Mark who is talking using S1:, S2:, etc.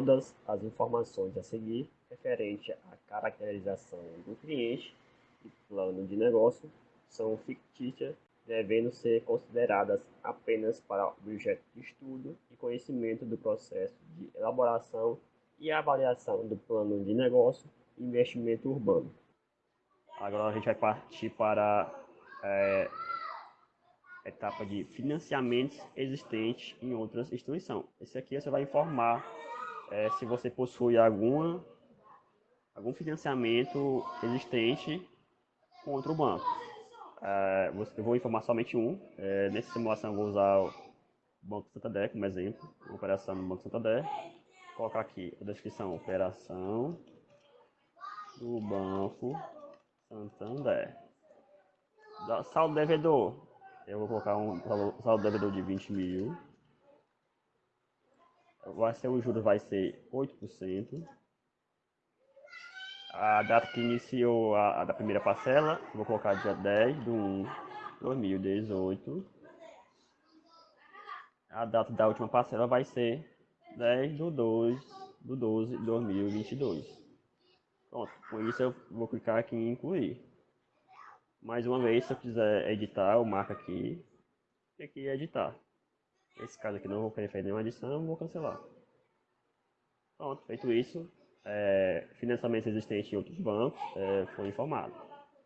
S1: todas as informações a seguir referente à caracterização do cliente e plano de negócio são fictícias, devendo ser consideradas apenas para objeto de estudo e conhecimento do processo de elaboração e avaliação do plano de negócio e investimento urbano. Agora a gente vai partir para é, a etapa de financiamentos existentes em outras instituições. Esse aqui você vai informar é, se você possui alguma, algum financiamento existente com outro banco. É, eu vou informar somente um. É, nessa simulação eu vou usar o Banco Santander como exemplo, operação no Banco Santander. Vou colocar aqui a descrição, operação do Banco Santander. Saldo devedor. Eu vou colocar um saldo devedor de 20 mil. Vai ser, o juros vai ser 8%. A data que iniciou a, a da primeira parcela, vou colocar dia 10 de 1 2018. A data da última parcela vai ser 10 de 2 de 12 de 2022. Pronto, com isso eu vou clicar aqui em incluir. Mais uma vez, se eu quiser editar, eu marco aqui e aqui editar. Esse caso aqui não vou querer fazer nenhuma edição, vou cancelar. Pronto, feito isso, é, financiamento existente em outros bancos é, foi informado.